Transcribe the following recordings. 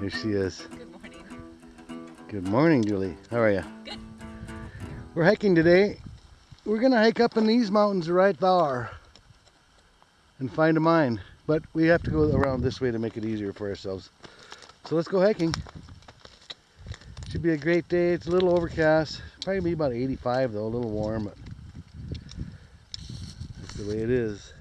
Here she is. Good morning. Good morning, Julie. How are you? Good. We're hiking today. We're gonna hike up in these mountains right there and find a mine. But we have to go around this way to make it easier for ourselves. So let's go hiking. Should be a great day. It's a little overcast. Probably be about 85 though, a little warm, but that's the way it is.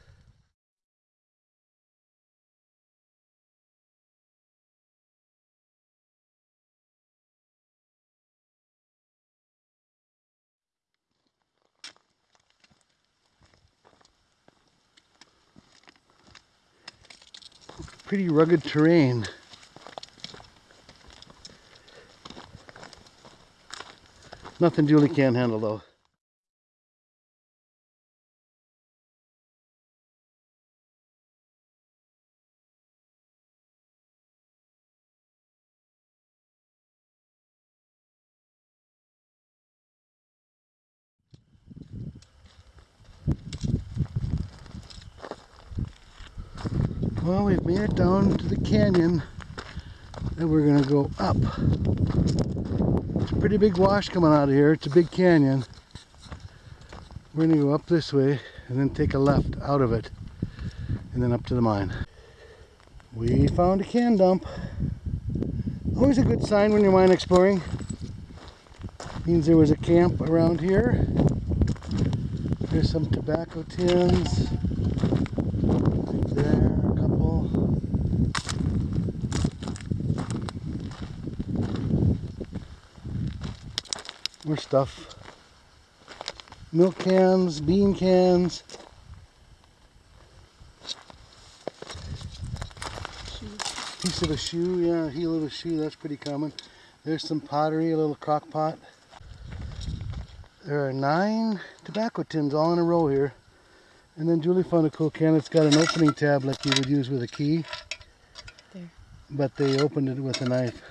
Pretty rugged terrain. Nothing Julie can't handle though. Well, we've made it down to the canyon and we're gonna go up. It's a pretty big wash coming out of here. It's a big canyon. We're gonna go up this way and then take a left out of it and then up to the mine. We found a can dump. Always a good sign when you're mine exploring. Means there was a camp around here. There's some tobacco tins. Right there, a couple. More stuff. Milk cans, bean cans. Piece of a shoe, yeah, heel of a shoe, that's pretty common. There's some pottery, a little crock pot. There are nine tobacco tins all in a row here. And then Julie found a cool can. It's got an opening tab like you would use with a key. There. But they opened it with a knife.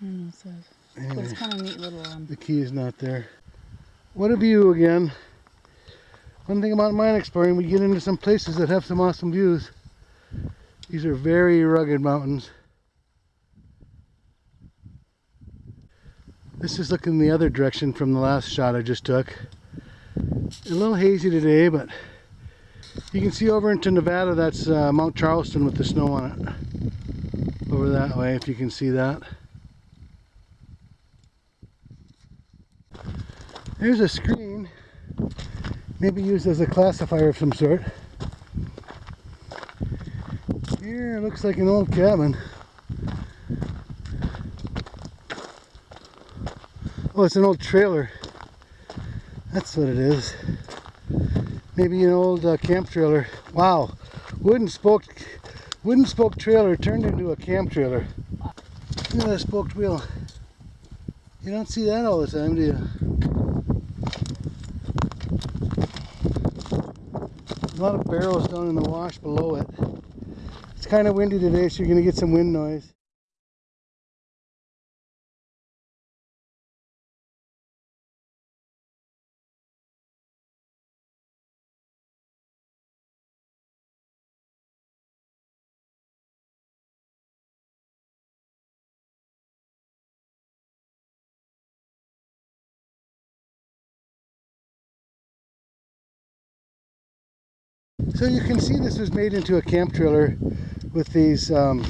I don't know what it says. But Anyway, it's kind of neat little um, the key is not there. What a view again. One thing about mine exploring, we get into some places that have some awesome views. These are very rugged mountains. This is looking the other direction from the last shot I just took. A little hazy today, but you can see over into Nevada, that's uh, Mount Charleston with the snow on it. Over that way, if you can see that. There's a screen, maybe used as a classifier of some sort. Here, looks like an old cabin. Oh, it's an old trailer. That's what it is. Maybe an old uh, camp trailer. Wow, wooden spoke, wooden spoke trailer turned into a camp trailer. Look at that spoked wheel. You don't see that all the time, do you? Lot of barrels down in the wash below it. It's kind of windy today, so you're going to get some wind noise. So you can see this was made into a camp trailer with these um,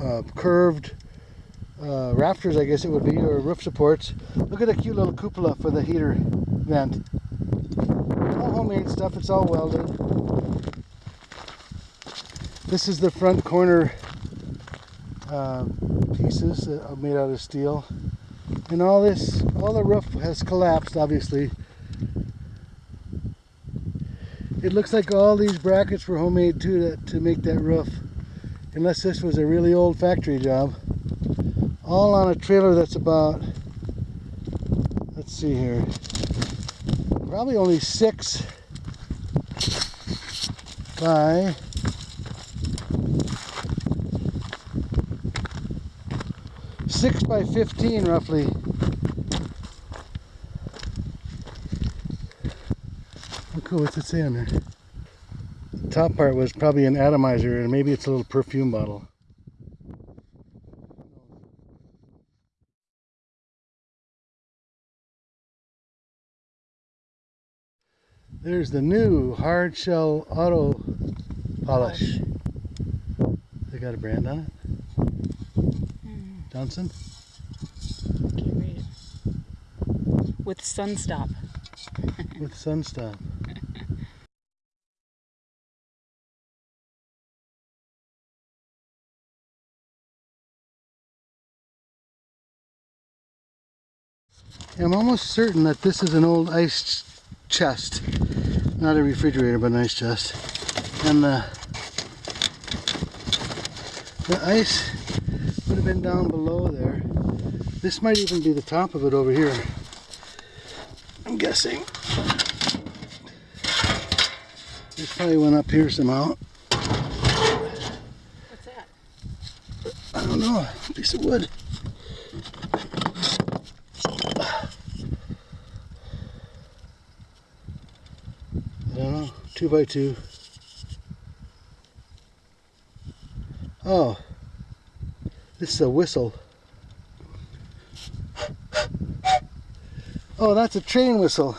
uh, curved uh, rafters, I guess it would be, or roof supports. Look at the cute little cupola for the heater vent. All homemade stuff, it's all welded. This is the front corner uh, pieces that are made out of steel. And all this, all the roof has collapsed, obviously. It looks like all these brackets were homemade too to, to make that roof. Unless this was a really old factory job. All on a trailer that's about, let's see here, probably only six by six by 15 roughly. Oh, cool, what's it say on there? top part was probably an atomizer and maybe it's a little perfume bottle. There's the new hard shell auto polish. They got a brand on it? Hmm. Johnson? Can't read. With Sunstop. With Sunstop. I'm almost certain that this is an old ice chest. Not a refrigerator, but an ice chest. And the, the ice would have been down below there. This might even be the top of it over here. I'm guessing. This probably went up here somehow. What's that? I don't know. A Piece of wood. I don't know. Two by two. Oh. This is a whistle. Oh, that's a train whistle.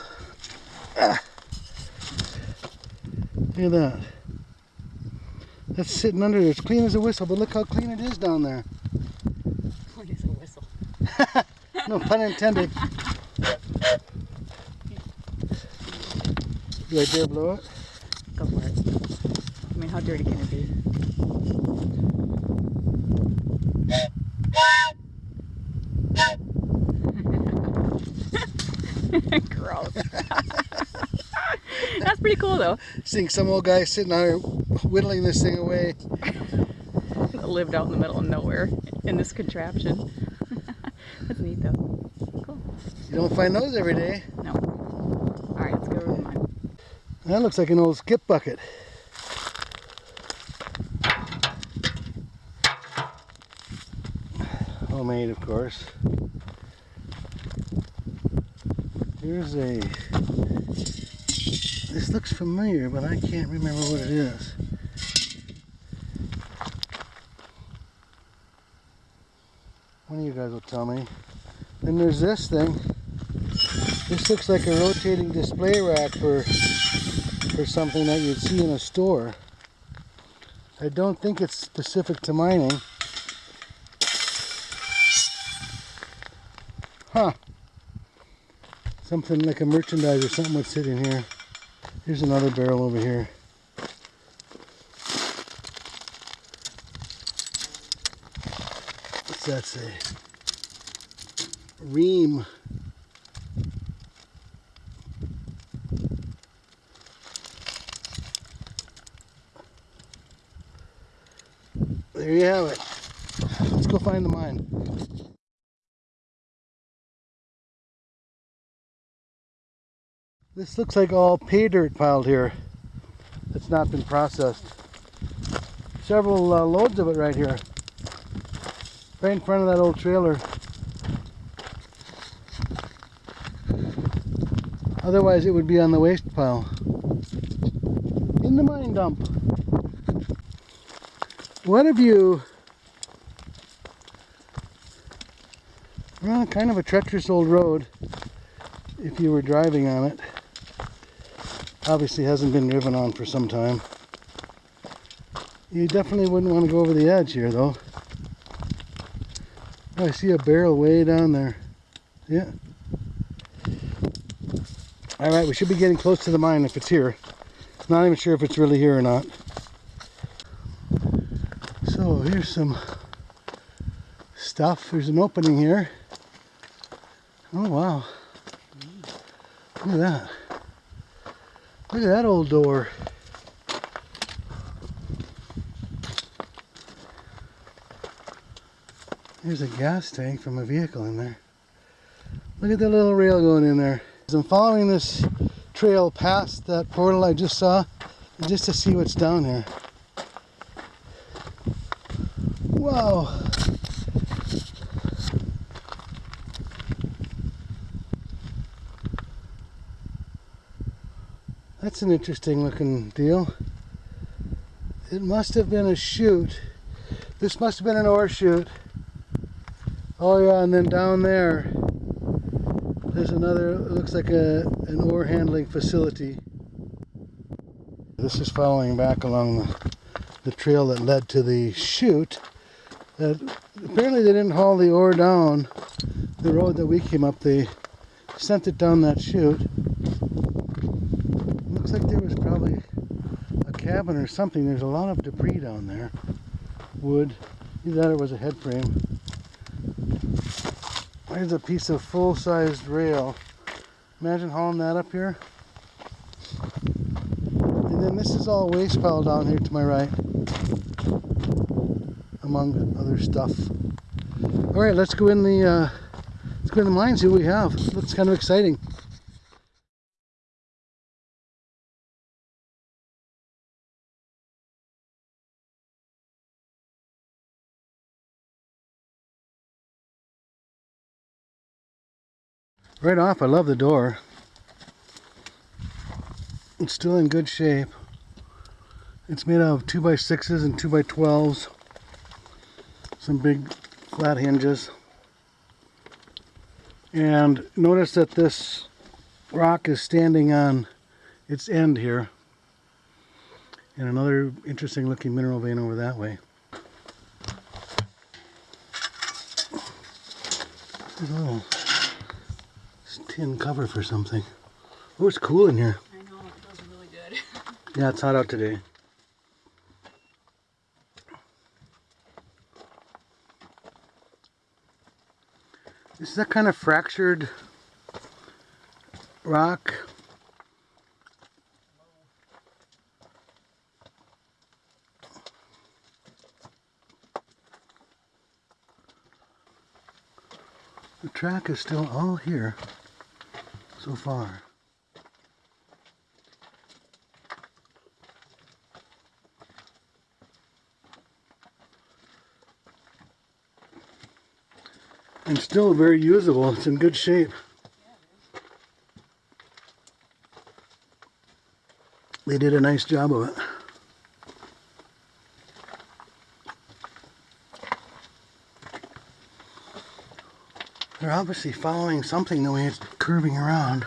Ah. Look at that. That's sitting under there. It's clean as a whistle, but look how clean it is down there. What is a whistle? No pun intended. Do I dare blow it? Go for it. I mean, how dirty can it be? Gross. That's pretty cool though. Seeing some old guy sitting out here whittling this thing away. Lived out in the middle of nowhere in this contraption. That's neat though. Cool. You don't find those every day. No. All right, let's go over to mine. That looks like an old skip bucket. Homemade, of course. Here's a. This looks familiar, but I can't remember what it is. One of you guys will tell me. Then there's this thing. This looks like a rotating display rack for for something that you'd see in a store. I don't think it's specific to mining. Huh. Something like a merchandise or something would sit in here. Here's another barrel over here. What's that say? Ream. There you have it. Let's go find the mine. This looks like all pay dirt piled here that's not been processed. Several uh, loads of it right here. Right in front of that old trailer. Otherwise it would be on the waste pile. In the mine dump. What have you... Well, kind of a treacherous old road if you were driving on it. Obviously hasn't been driven on for some time. You definitely wouldn't want to go over the edge here though. Oh, I see a barrel way down there. Yeah. Alright, we should be getting close to the mine if it's here. Not even sure if it's really here or not. So here's some stuff. There's an opening here. Oh wow. Look at that. Look at that old door. There's a gas tank from a vehicle in there. Look at the little rail going in there. I'm following this trail past that portal I just saw just to see what's down here. Wow. That's an interesting looking deal. It must have been a chute. This must have been an ore chute. Oh yeah, and then down there, there's another, it looks like a, an ore handling facility. This is following back along the, the trail that led to the chute. That apparently they didn't haul the ore down the road that we came up. They sent it down that chute. Looks like there was probably a cabin or something. There's a lot of debris down there. Wood. Either that or it was a head frame. There's a piece of full-sized rail. Imagine hauling that up here. And then this is all waste pile down here to my right. Among other stuff. Alright, let's go in the uh, let's go in the mine, see what we have. Looks kind of exciting. Right off, I love the door. It's still in good shape. It's made out of 2x6s and 2x12s. Some big flat hinges. And notice that this rock is standing on its end here. And another interesting looking mineral vein over that way. There's a little tin cover for something. Oh, it's cool in here. I know, it feels really good. Yeah, it's hot out today. This is that kind of fractured rock. The track is still all here so far. and still very usable. It's in good shape. They did a nice job of it. They're obviously following something the way it's curving around.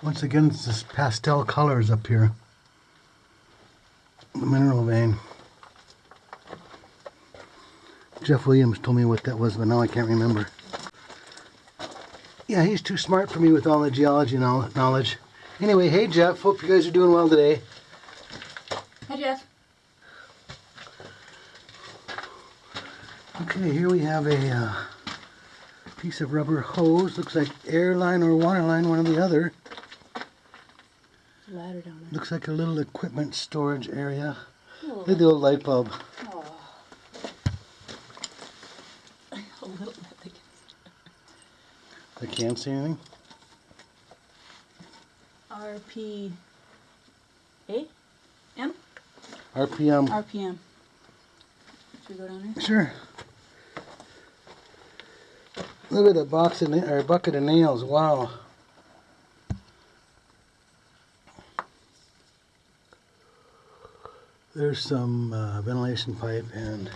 Once again, it's this pastel colors up here. The mineral vein. Jeff Williams told me what that was, but now I can't remember. Yeah, he's too smart for me with all the geology knowl- knowledge. Anyway, hey Jeff, hope you guys are doing well today. Hi, Jeff. Okay, here we have a uh, piece of rubber hose. Looks like airline or water line, one or the other. Ladder down there. Looks like a little equipment storage area. Look at the old light bulb. oh. A little bit. Like, I can't see anything. RP. A? M? RPM. RPM. Should we go down there? Sure. Look at the box of na- or bucket of nails. Wow. There's some uh, ventilation pipe and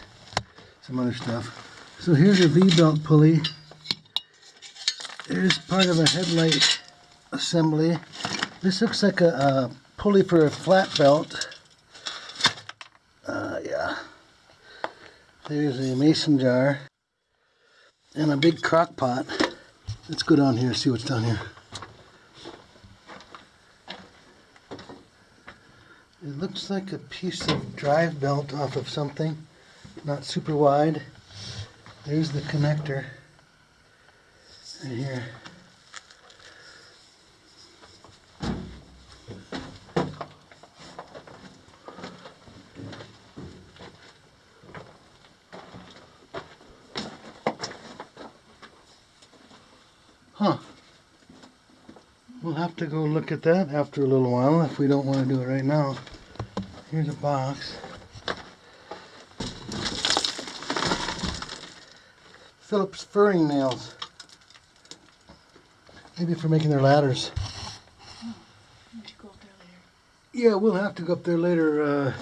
some other stuff. So here's a V-belt pulley. There's part of a headlight assembly. This looks like a, a pulley for a flat belt. Uh, yeah. There's a mason jar and a big crock pot. Let's go down here and see what's down here. It looks like a piece of drive belt off of something, not super wide. There's the connector. Right here. Huh. We'll have to go look at that after a little while if we don't want to do it right now. Here's a box. Phillips furring nails. Maybe for making their ladders. Yeah, we'll have to go up there later. Uh,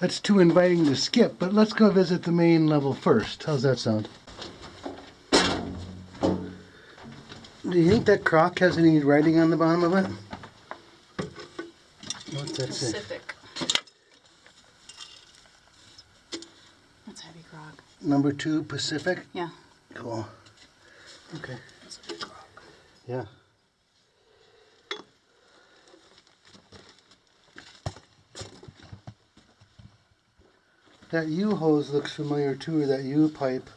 that's too inviting to skip, but let's go visit the main level first. How's that sound? Do you think that crock has any writing on the bottom of it? What's that say? Pacific. That's heavy grog. Number two, Pacific? Yeah. Cool. Okay. That's heavy grog. Yeah. That U hose looks familiar too, or that U pipe.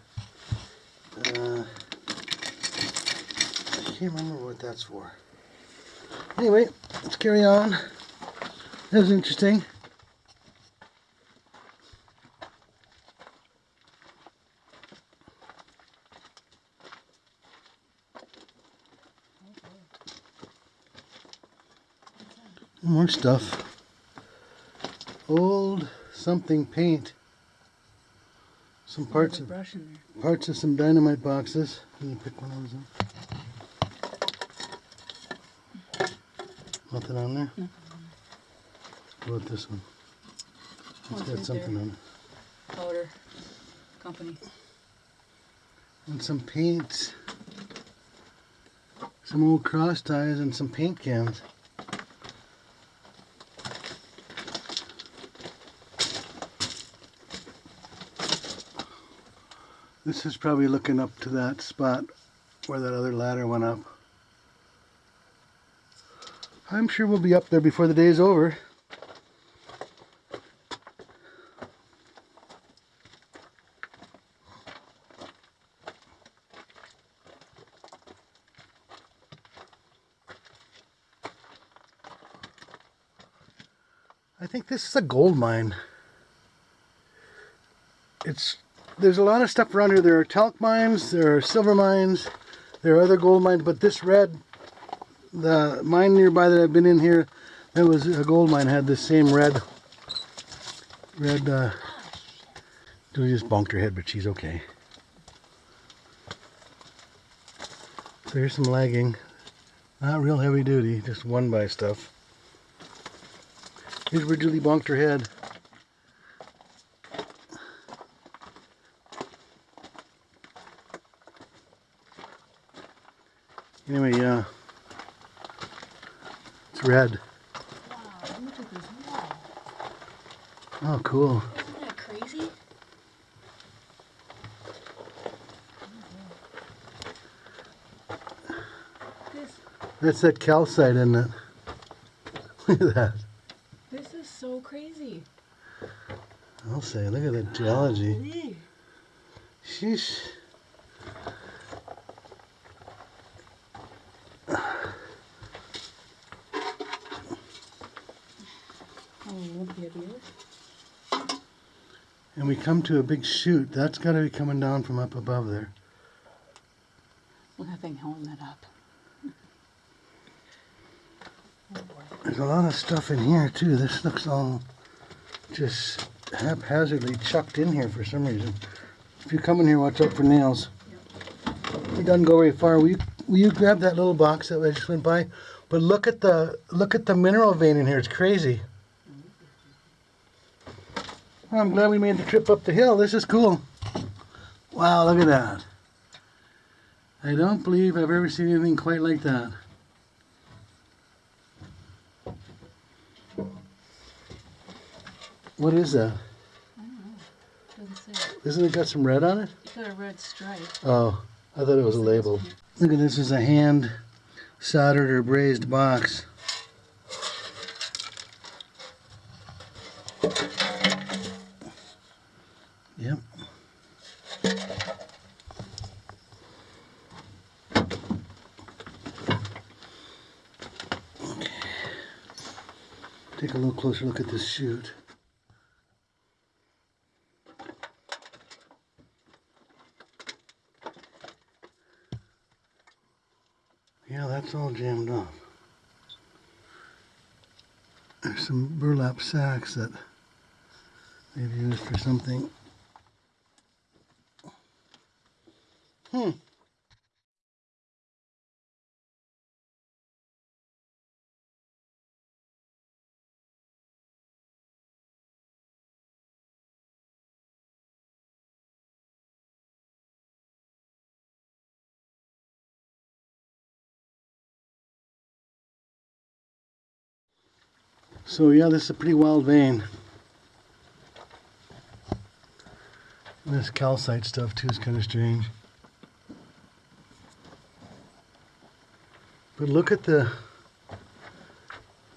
Uh, I can't remember what that's for. Anyway, let's carry on. That was interesting. More stuff. Old something paint. Some parts of brush in there. parts of some dynamite boxes. Can you pick one of those up? Nothing on there? Nothing What about this one? It's it's got right something there. on it. Powder company. And some paints. Some old cross ties and some paint cans. This is probably looking up to that spot where that other ladder went up. I'm sure we'll be up there before the day's over. I think this is a gold mine. It's there's a lot of stuff around here. There are talc mines, there are silver mines, there are other gold mines, but this red, the mine nearby that I've been in here, that was a gold mine had this same red, red. Uh, Julie just bonked her head, but she's okay. So here's some lagging, not real heavy duty, just one by stuff. Here's where Julie bonked her head. Anyway, yeah. It's red. Wow, look at this wall. Oh, cool. Isn't that crazy? This That's that calcite, isn't it? Look at that. this is so crazy. I'll say, look at the geology. Sheesh. Oh, it won't be heavier. And we come to a big chute. That's got to be coming down from up above there. Look at that thing holding that up. Oh boy. There's a lot of stuff in here too. This looks all just haphazardly chucked in here for some reason. If you come in here, watch out for nails. It doesn't go very far. Will you, will you grab that little box that I just went by? But look at the look at the mineral vein in here. It's crazy. I'm glad we made the trip up the hill. This is cool. Wow, look at that. I don't believe I've ever seen anything quite like that. What is that? Doesn't say. Isn't it got some red on it? It's got a red stripe. Oh, I thought it was a label. Look at this is a hand soldered or brazed box. Yep. Okay. Take a little closer look at this chute. Yeah, that's all jammed up. There's some burlap sacks that they've used for something. So yeah, this is a pretty wild vein. This calcite stuff too is kind of strange. But look at the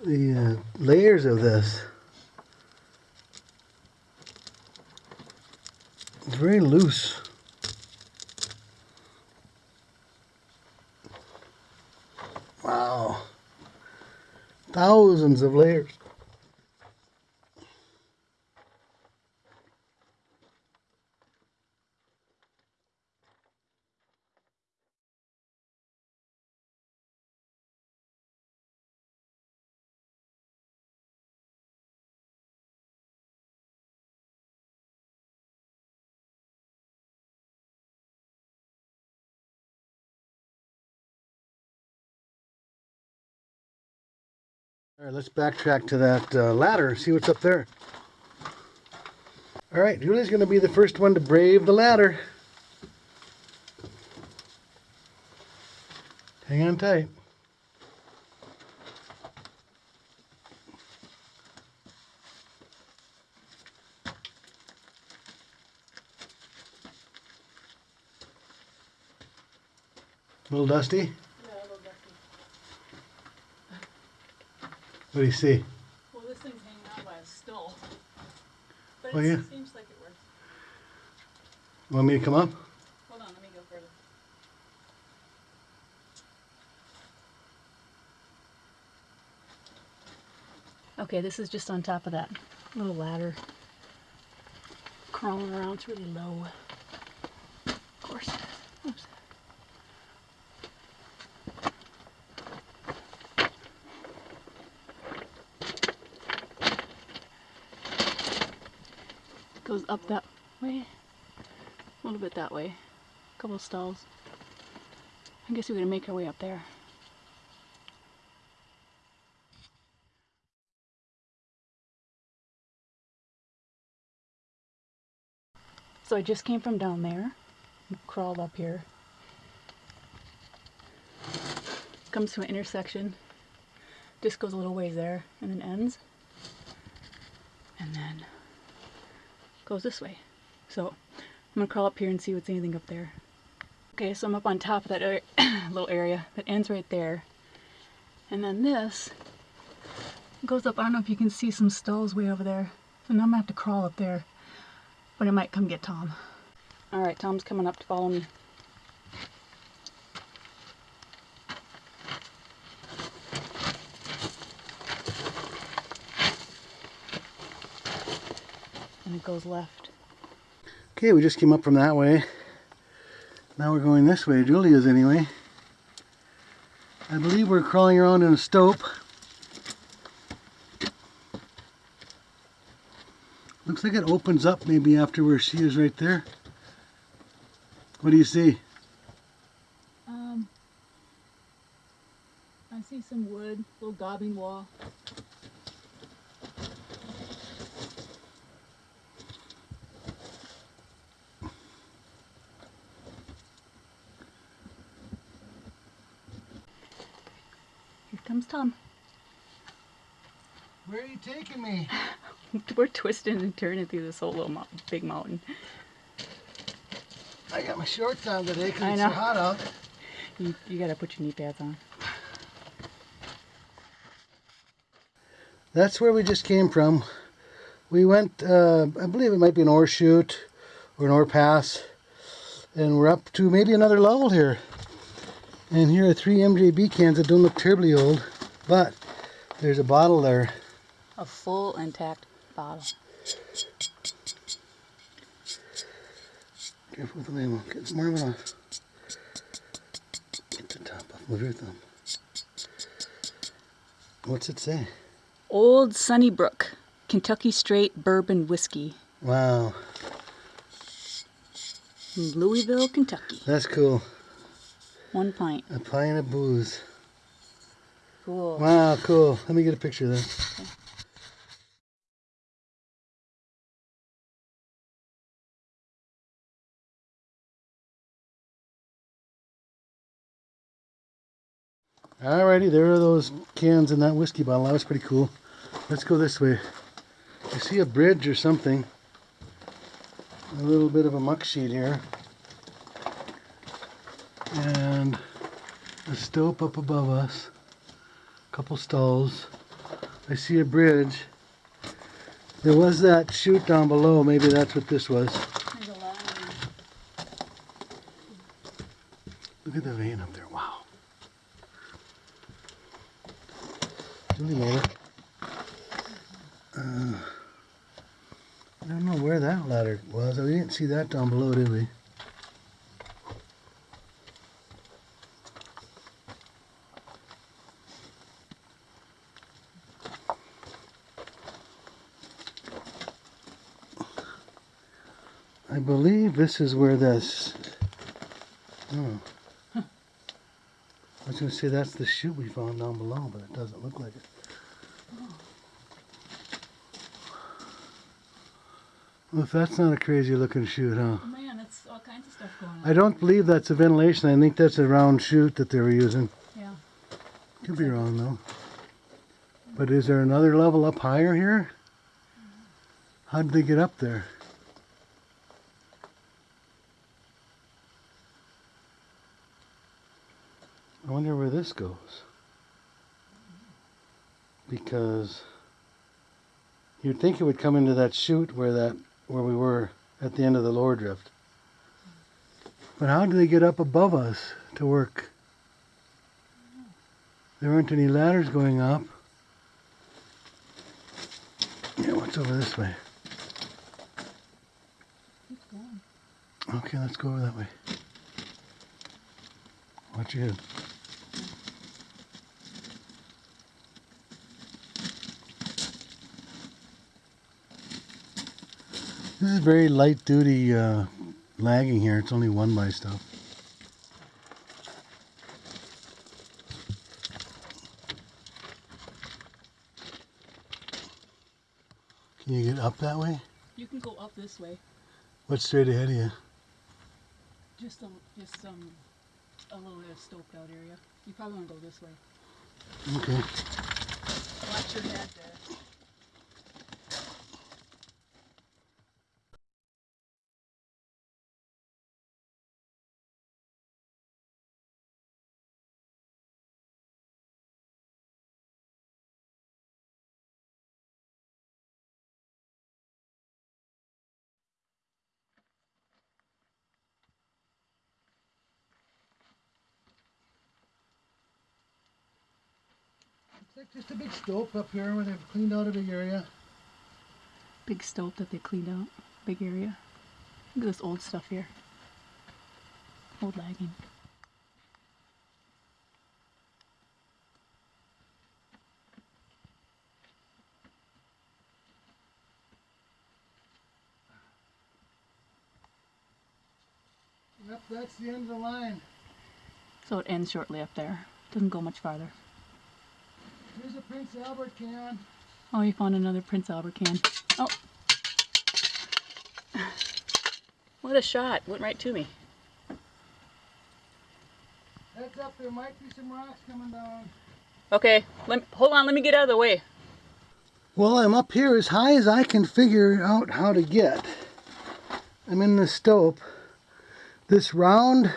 the uh, layers of this. It's very loose. Wow. Thousands of layers. Right, let's backtrack to that uh, ladder, see what's up there. All right, Julie's going to be the first one to brave the ladder. Hang on tight. A little dusty? What do you see? Well, this thing's hanging out by a still. But Oh, it yeah? seems like it works. Want me to come up? Hold on, let me go further. Okay, this is just on top of that little ladder. Crawling around, it's really low. Of course. Oops. Goes up that way. A little bit that way. A couple stalls. I guess we're gonna make our way up there. So I just came from down there, crawled up here. Comes to an intersection, just goes a little ways there, and then ends. And then goes this way. So I'm gonna crawl up here and see what's anything up there. Okay, so I'm up on top of that area, little area that ends right there. And then this goes up, I don't know if you can see some stalls way over there. So now I'm gonna have to crawl up there. But I might come get Tom. Alright, Tom's coming up to follow me. And it goes left. Okay, we just came up from that way. Now we're going this way. Julia's anyway. I believe we're crawling around in a stope. Looks like it opens up maybe after where she is right there. What do you see? Um, I see some wood, little gobbing wall. Here comes Tom. Taking me? We're twisting and turning through this whole little mo- big mountain. I got my shorts on today because it's so hot out. You, you gotta put your knee pads on. That's where we just came from. We went, uh, I believe it might be an ore chute or an ore pass. And we're up to maybe another level here. And here are three MJB cans that don't look terribly old. But there's a bottle there. A full intact bottle. Careful with the label. Get some more of it off. Get the top off. Move your thumb. What's it say? Old Sunnybrook, Kentucky Straight Bourbon Whiskey, Wow, in Louisville, Kentucky. that's cool. One pint. A pint of booze. Cool. Wow, cool. Let me get a picture of this. Alrighty, there are those cans in that whiskey bottle. That was pretty cool. Let's go this way. I see a bridge or something. A little bit of a muck sheet here. And a stope up above us. A couple stalls. I see a bridge. There was that chute down below. Maybe that's what this was. Look at the vein up there. It. Uh, I don't know where that ladder was. We didn't see that down below, did we? I believe this is where this. Oh. I was going to say that's the chute we found down below, but it doesn't look like it. Well, if that's not a crazy looking chute, huh? Man, that's all kinds of stuff going on. I don't believe that's a ventilation. I think that's a round chute that they were using. Yeah. Could be wrong though. But is there another level up higher here? How did they get up there? I wonder where goes. Because you'd think it would come into that chute where that where we were at the end of the lower drift. But how do they get up above us to work? There aren't any ladders going up. Yeah, what's over this way? Okay, let's go over that way. Watch your head. This is very light duty uh, lagging here. It's only one by stuff. Can you get up that way? You can go up this way. What's straight ahead of you? Just a, just um, a little bit of stoped out area. You probably want to go this way. Okay. Watch your head there. It's just a big stope up here where they've cleaned out a big area. Big stope that they cleaned out. Big area. Look at this old stuff here. Old lagging. Yep, that's the end of the line. So it ends shortly up there. Doesn't go much farther. Here's a Prince Albert can. Oh, you found another Prince Albert can. Oh. What a shot. Went right to me. Heads up, there might be some rocks coming down. Okay, let me, hold on. Let me get out of the way. Well, I'm up here as high as I can figure out how to get. I'm in the stope. This round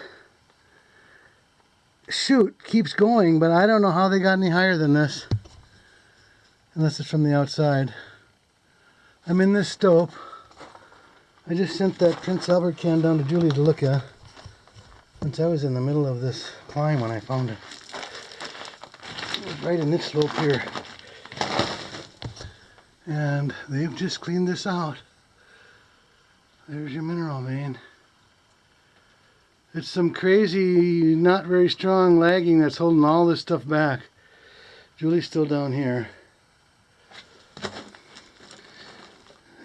chute keeps going, but I don't know how they got any higher than this. Unless it's from the outside. I'm in this stope. I just sent that Prince Albert can down to Julie to look at. Since I was in the middle of this climb when I found it. It right in this stope here and they've just cleaned this out. There's your mineral vein. It's some crazy, not very strong lagging that's holding all this stuff back. Julie's still down here.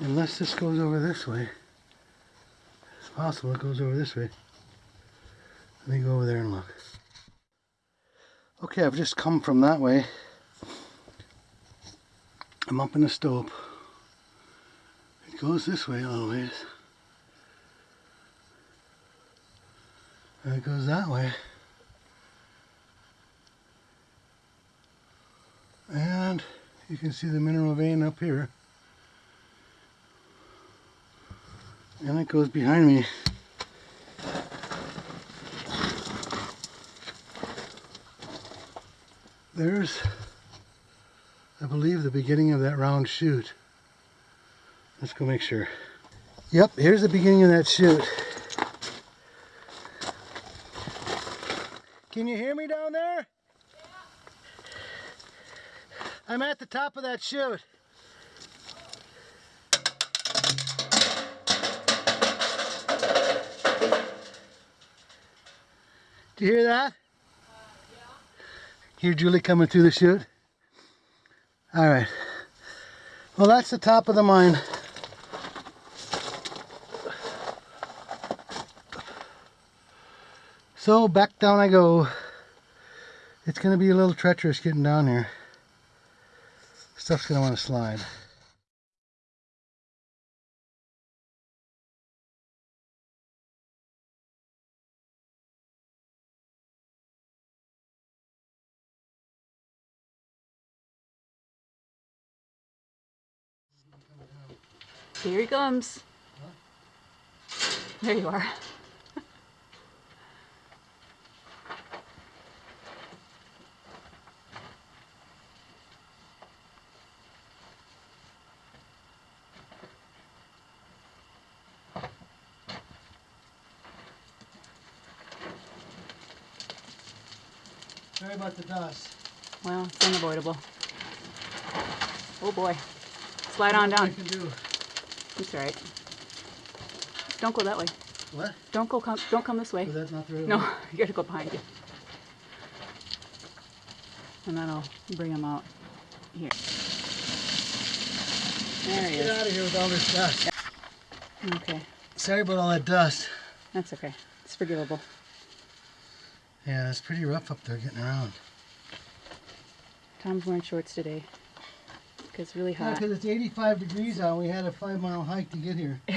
Unless this goes over this way. It's possible it goes over this way. Let me go over there and look. Okay, I've just come from that way. I'm up in the stope. It goes this way always. And it goes that way. And you can see the mineral vein up here. And it goes behind me. There's, I believe, the beginning of that round chute. Let's go make sure. Yep, here's the beginning of that chute. Can you hear me down there? I'm at the top of that chute. Do you hear that? Hear Julie coming through the chute? All right. Well, that's the top of the mine. So back down I go. It's going to be a little treacherous getting down here. Stuff's going to want to slide. Here he comes. There you are. Sorry about the dust. Well, it's unavoidable. Oh boy. Slide on down. I can do. It's alright. Don't go that way. What? Don't go come don't come this way. Was that not the right No, way? you gotta go behind you. And then I'll bring him out here. There he Get is. out of here with all this dust. Okay. Sorry about all that dust. That's okay. It's forgivable. Yeah, it's pretty rough up there getting around. Tom's wearing shorts today. Because it's really hot. because it's 85 degrees out. We had a five mile hike to get here.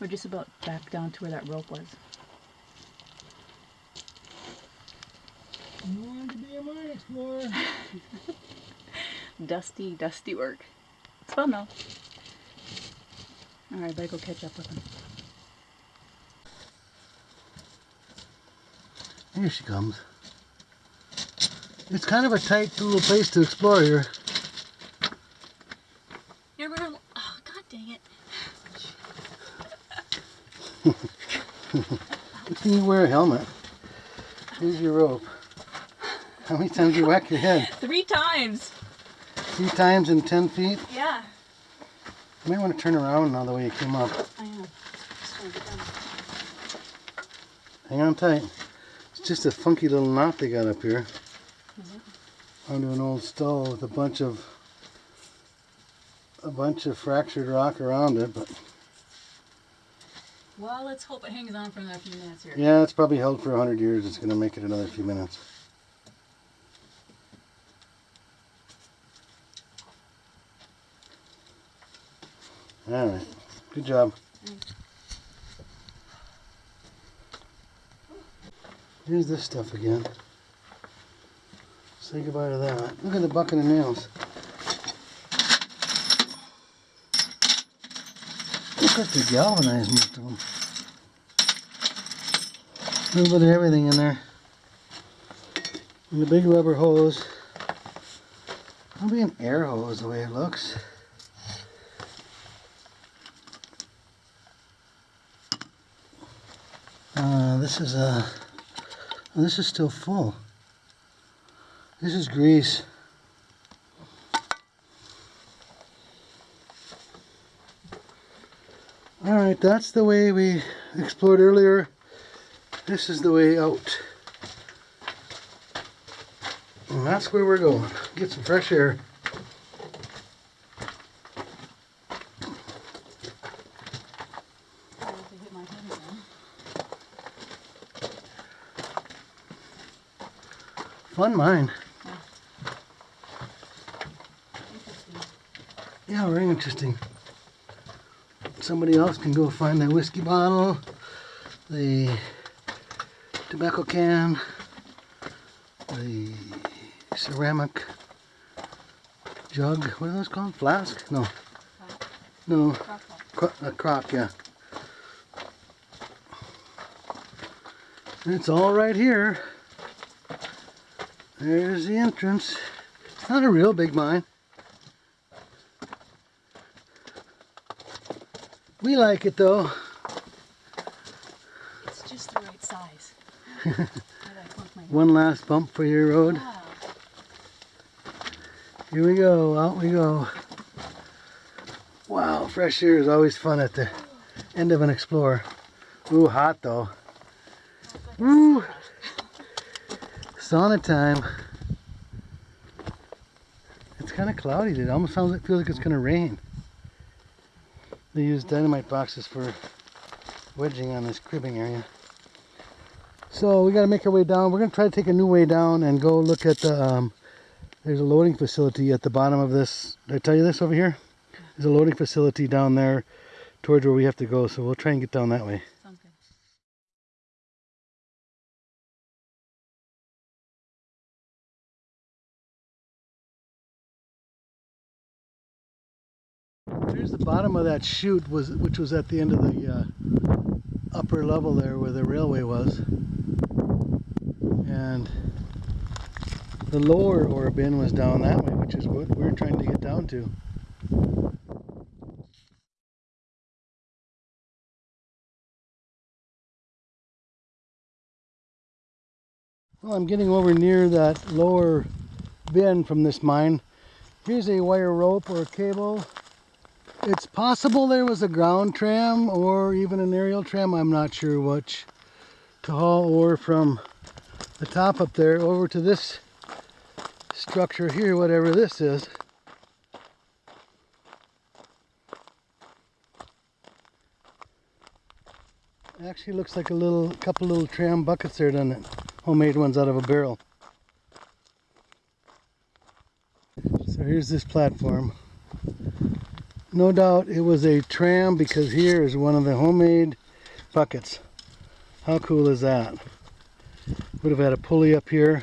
We're just about back down to where that rope was. You wanted to be a mine explorer. Dusty, dusty work. It's fun though. Alright, better go catch up with him. Here she comes. It's kind of a tight little place to explore here. You're gonna. Oh, god dang it. Good thing you wear a helmet. Here's your rope. How many times do you whack your head? Three times! Three times in 10 feet? Yeah. You might want to turn around now the way you came up. I am. Just trying to get down. Hang on tight. It's just a funky little knot they got up here. Mm-hmm. Under an old stull with a bunch of a bunch of fractured rock around it, but Well, let's hope it hangs on for another few minutes here. yeah, it's probably held for a hundred years. It's gonna make it another few minutes. All right, good job. Here's this stuff again. Say goodbye to that. Look at the bucket of nails. Look at the galvanized most of them. A little bit of everything in there. And the big rubber hose. Probably an air hose the way it looks. this is a. Uh, well, this is still full. This is grease. All right, that's the way we explored earlier. This is the way out. And that's where we're going. Get some fresh air. Fun mine. Yeah, very interesting. Somebody else can go find that whiskey bottle, the tobacco can, the ceramic jug. What are those called? Flask? No. No. A crock, yeah. It's all right here. There's the entrance. It's not a real big mine. We like it though. It's just the right size. I gotta plunk my- One last bump for your road. Wow. Here we go, out we go. Wow, fresh air is always fun at the end of an explorer. Ooh, hot though. Oh, Woo! Sauna time. It's kind of cloudy. It almost sounds like feels like it's gonna rain. They use dynamite boxes for wedging on this cribbing area. So we got to make our way down. We're gonna try to take a new way down and go look at the. Um, there's a loading facility at the bottom of this. Did I tell you this over here? There's a loading facility down there towards where we have to go. So we'll try and get down that way. The bottom of that chute, was which was at the end of the uh, upper level there where the railway was. And the lower ore bin was down that way, which is what we're trying to get down to. Well, I'm getting over near that lower bin from this mine. Here's a wire rope or cable it's possible there was a ground tram or even an aerial tram, I'm not sure which, to haul ore from the top up there over to this structure here, whatever this is. Actually looks like a little couple little tram buckets there, doesn't it? Homemade ones out of a barrel. So here's this platform. No doubt it was a tram because here is one of the homemade buckets. How cool is that? Would have had a pulley up here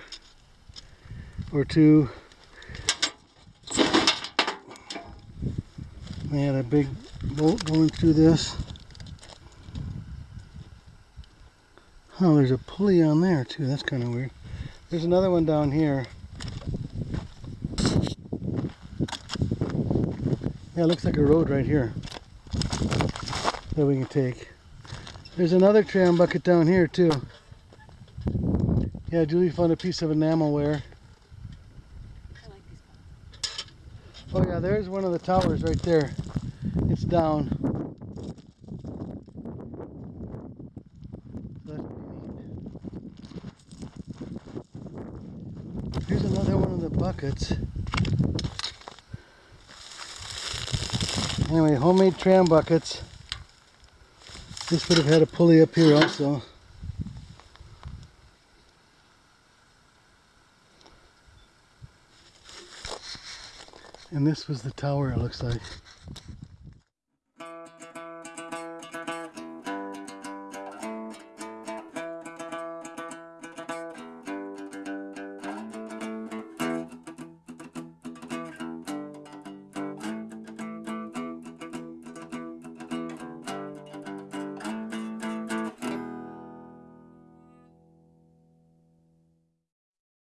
or two. They had a big bolt going through this. Oh, there's a pulley on there too. That's kind of weird. There's another one down here. Yeah, it looks like a road right here that we can take. There's another tram bucket down here too. Yeah, Julie found a piece of enamelware. I like. Oh yeah, there's one of the towers right there. It's down. Here's another one of the buckets. Anyway, homemade tram buckets. This would have had a pulley up here also. And this was the tower, it looks like.